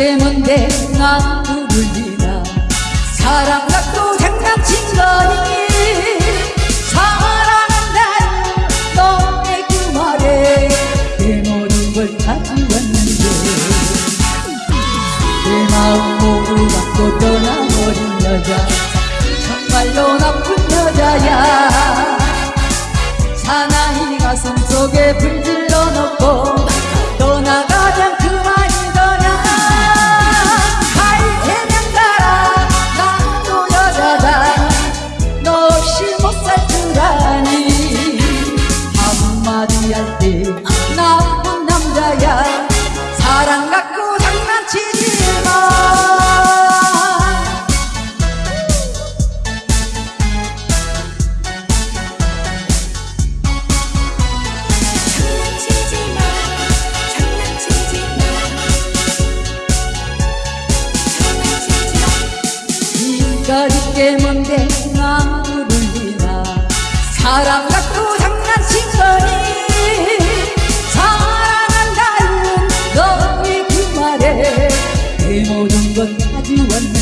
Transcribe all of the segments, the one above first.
때문에 난 누굴리나 사랑락도 장난친 거니? 사랑한다 너의 그 말에 내 모든 걸 가져왔는데. 내 마음 모두 갖고 떠나버린 여자. 정말로 나쁜 여자야. 할 때 나쁜 남자야. 사랑 갖고 장난치지 마. 가리게 뭔데 나무를 믿나 사랑 갖고 그 말에 내 모든 건 가져왔는데.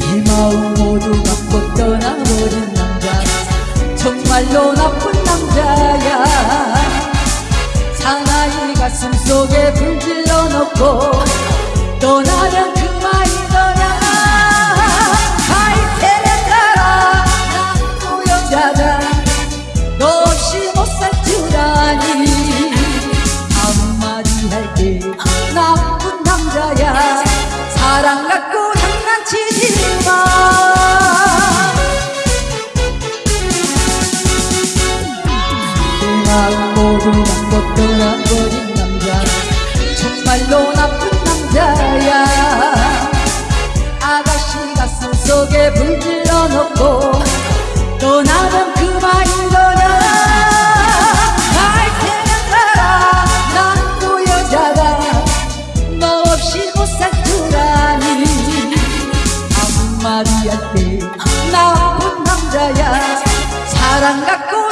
내 마음 모두 갖고 떠나버린 남자. 정말로 나쁜 남자야. 사나이 가슴 속에 불 질러 넣고 떠나면 모두 갖고 떠나버린 남자. 정말로 나쁜 남자야. 아가씨 가슴 속에 불 질러 넣고 떠나면 그만이더냐. 갈 테면 가라. 난또 여자다. 너 없이 못살줄 아니 한마디 할때 나쁜 남자야. 사랑 갖고